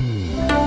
嗯